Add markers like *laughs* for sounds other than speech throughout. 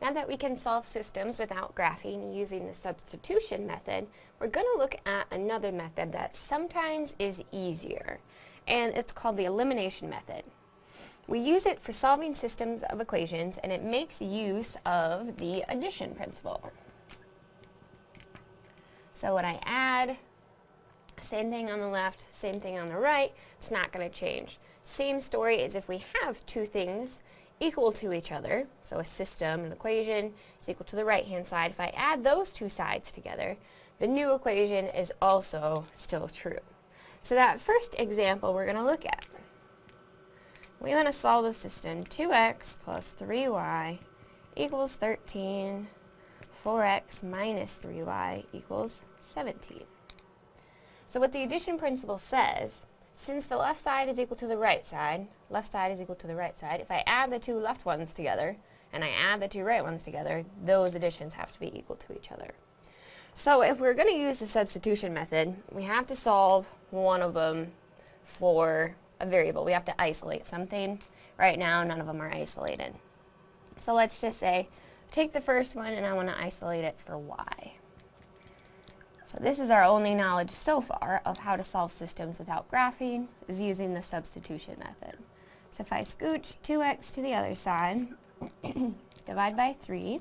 Now that we can solve systems without graphing using the substitution method, we're going to look at another method that sometimes is easier, and it's called the elimination method. We use it for solving systems of equations, and it makes use of the addition principle. So when I add, same thing on the left, same thing on the right, it's not going to change. Same story as if we have two things equal to each other, so a system, an equation, is equal to the right-hand side. If I add those two sides together, the new equation is also still true. So that first example we're going to look at. We want to solve the system 2x plus 3y equals 13, 4x minus 3y equals 17. So what the addition principle says since the left side is equal to the right side, left side is equal to the right side, if I add the two left ones together, and I add the two right ones together, those additions have to be equal to each other. So if we're going to use the substitution method, we have to solve one of them for a variable. We have to isolate something. Right now, none of them are isolated. So let's just say, take the first one and I want to isolate it for y. So this is our only knowledge so far of how to solve systems without graphing, is using the substitution method. So if I scooch 2x to the other side, *clears throat* divide by 3,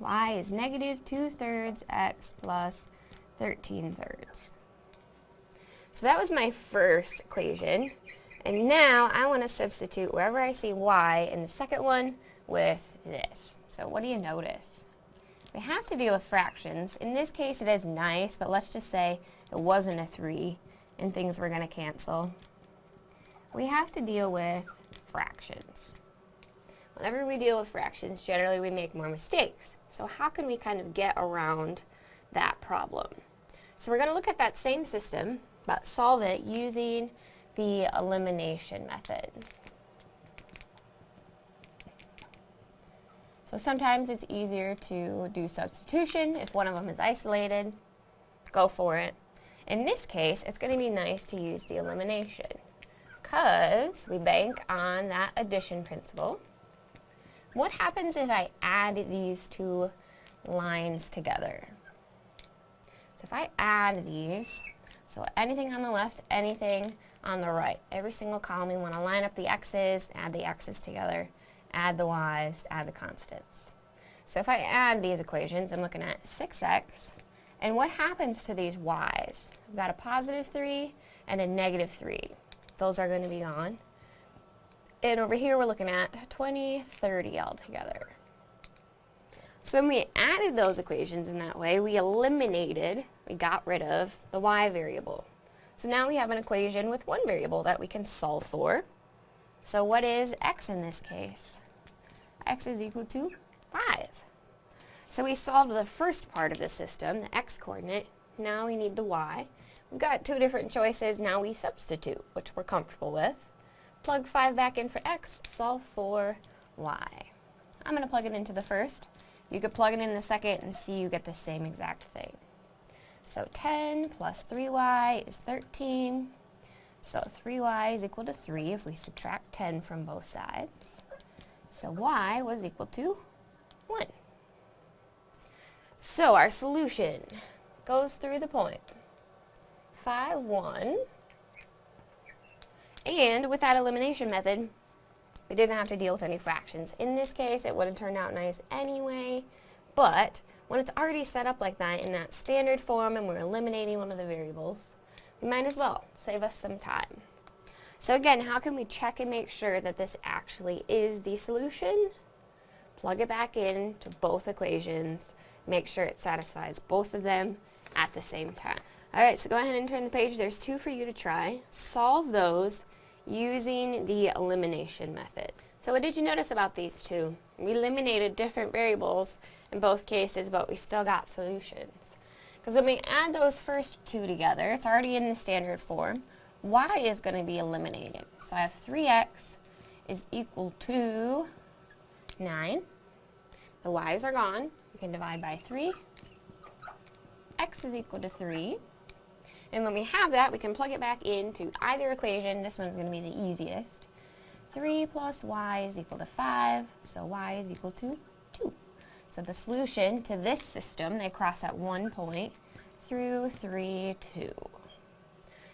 y is negative 2 thirds x plus 13 thirds. So that was my first equation. And now I want to substitute wherever I see y in the second one with this. So what do you notice? We have to deal with fractions. In this case, it is nice, but let's just say it wasn't a 3 and things were going to cancel. We have to deal with fractions. Whenever we deal with fractions, generally we make more mistakes. So how can we kind of get around that problem? So we're going to look at that same system, but solve it using the elimination method. So sometimes it's easier to do substitution if one of them is isolated. Go for it. In this case, it's going to be nice to use the elimination because we bank on that addition principle. What happens if I add these two lines together? So if I add these, so anything on the left, anything on the right, every single column, you want to line up the x's, add the x's together add the y's, add the constants. So if I add these equations, I'm looking at 6x, and what happens to these y's? I've got a positive 3 and a negative 3. Those are going to be gone. And over here we're looking at 20, 30 altogether. So when we added those equations in that way, we eliminated, we got rid of the y variable. So now we have an equation with one variable that we can solve for. So what is x in this case? x is equal to 5. So we solved the first part of the system, the x-coordinate. Now we need the y. We've got two different choices. Now we substitute, which we're comfortable with. Plug 5 back in for x, solve for y. I'm going to plug it into the first. You could plug it in the second and see you get the same exact thing. So 10 plus 3y is 13. So 3y is equal to 3 if we subtract 10 from both sides. So y was equal to 1. So our solution goes through the point. 5, 1. And with that elimination method, we didn't have to deal with any fractions. In this case, it would have turned out nice anyway, but when it's already set up like that in that standard form and we're eliminating one of the variables, we might as well save us some time. So again, how can we check and make sure that this actually is the solution? Plug it back in to both equations, make sure it satisfies both of them at the same time. Alright, so go ahead and turn the page. There's two for you to try. Solve those using the elimination method. So what did you notice about these two? We eliminated different variables in both cases, but we still got solutions. Because when we add those first two together, it's already in the standard form y is going to be eliminated. So I have 3x is equal to 9. The y's are gone. We can divide by 3. x is equal to 3. And when we have that, we can plug it back into either equation. This one's going to be the easiest. 3 plus y is equal to 5, so y is equal to 2. So the solution to this system, they cross at one point through 3, 2.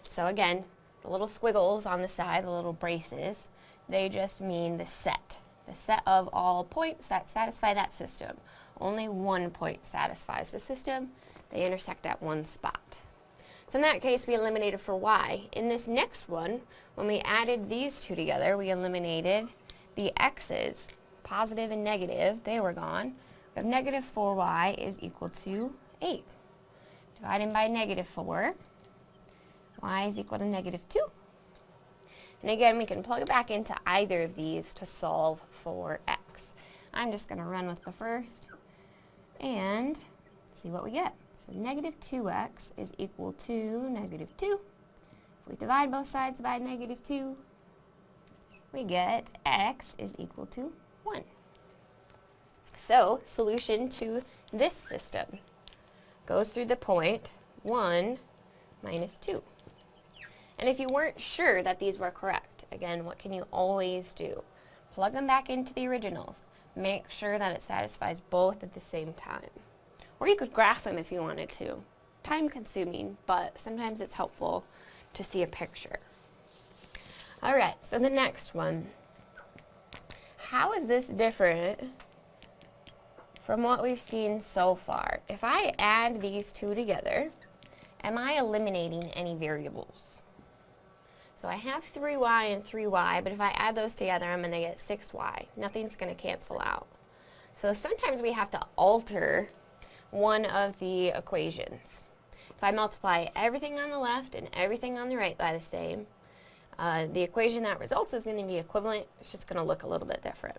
So again, the little squiggles on the side, the little braces, they just mean the set. The set of all points that satisfy that system. Only one point satisfies the system. They intersect at one spot. So in that case, we eliminated for y. In this next one, when we added these two together, we eliminated the x's, positive and negative, they were gone. We have negative 4y is equal to 8. Dividing by negative 4, y is equal to negative 2. And again, we can plug it back into either of these to solve for x. I'm just going to run with the first and see what we get. So negative 2x is equal to negative 2. If we divide both sides by negative 2, we get x is equal to 1. So, solution to this system goes through the point 1 minus 2. And if you weren't sure that these were correct, again, what can you always do? Plug them back into the originals. Make sure that it satisfies both at the same time. Or you could graph them if you wanted to. Time consuming, but sometimes it's helpful to see a picture. Alright, so the next one. How is this different from what we've seen so far? If I add these two together, am I eliminating any variables? So I have 3y and 3y, but if I add those together, I'm going to get 6y. Nothing's going to cancel out. So sometimes we have to alter one of the equations. If I multiply everything on the left and everything on the right by the same, uh, the equation that results is going to be equivalent. It's just going to look a little bit different.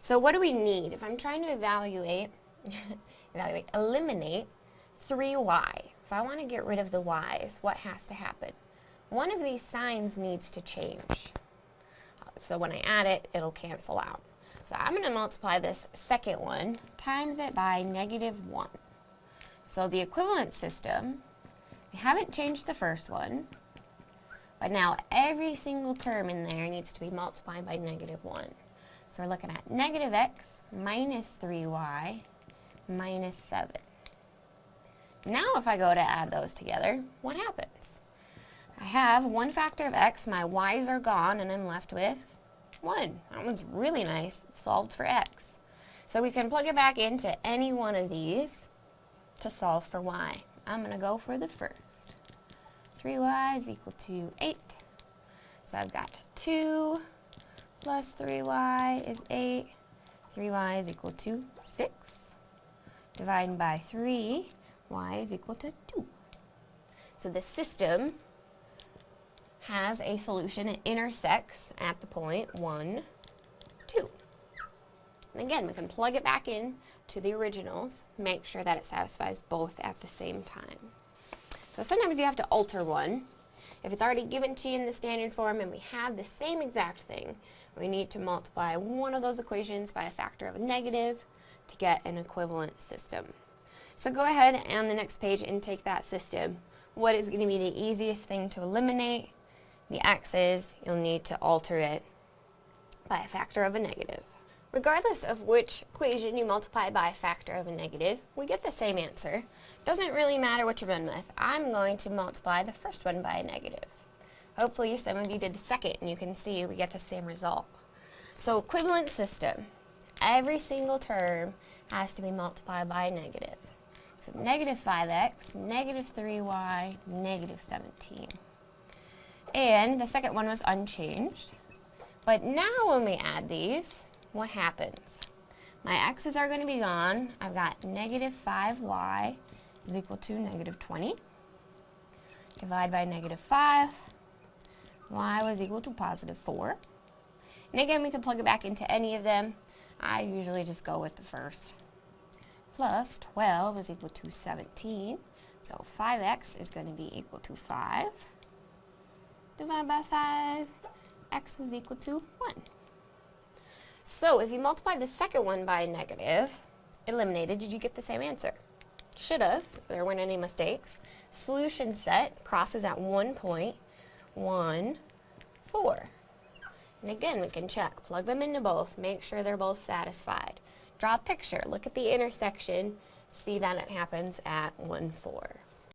So what do we need? If I'm trying to evaluate, *laughs* evaluate, eliminate 3y, if I want to get rid of the y's, what has to happen? One of these signs needs to change. So when I add it, it'll cancel out. So I'm going to multiply this second one times it by negative 1. So the equivalent system, we haven't changed the first one, but now every single term in there needs to be multiplied by negative 1. So we're looking at negative x minus 3y minus 7. Now if I go to add those together, what happens? I have one factor of x, my y's are gone, and I'm left with 1. That one's really nice. It's solved for x. So we can plug it back into any one of these to solve for y. I'm going to go for the first. 3y is equal to 8. So I've got 2 plus 3y is 8. 3y is equal to 6. Dividing by 3, y is equal to 2. So the system has a solution. It intersects at the point 1, 2. And again, we can plug it back in to the originals, make sure that it satisfies both at the same time. So sometimes you have to alter one. If it's already given to you in the standard form and we have the same exact thing, we need to multiply one of those equations by a factor of a negative to get an equivalent system. So go ahead and the next page and take that system. What is going to be the easiest thing to eliminate? The x's, you'll need to alter it by a factor of a negative. Regardless of which equation you multiply by a factor of a negative, we get the same answer. Doesn't really matter what you're run with. I'm going to multiply the first one by a negative. Hopefully some of you did the second and you can see we get the same result. So equivalent system. Every single term has to be multiplied by a negative. So negative 5x, negative 3y, negative 17. And the second one was unchanged. But now when we add these, what happens? My x's are going to be gone. I've got negative 5y is equal to negative 20. Divide by negative 5. y was equal to positive 4. And again, we can plug it back into any of them. I usually just go with the first. Plus 12 is equal to 17. So 5x is going to be equal to 5 divided by 5, x was equal to 1. So if you multiply the second one by a negative, eliminated, did you get the same answer? Should have, there weren't any mistakes. Solution set crosses at one point, 1, 4. And again, we can check. Plug them into both. Make sure they're both satisfied. Draw a picture. Look at the intersection. See that it happens at 1, 4.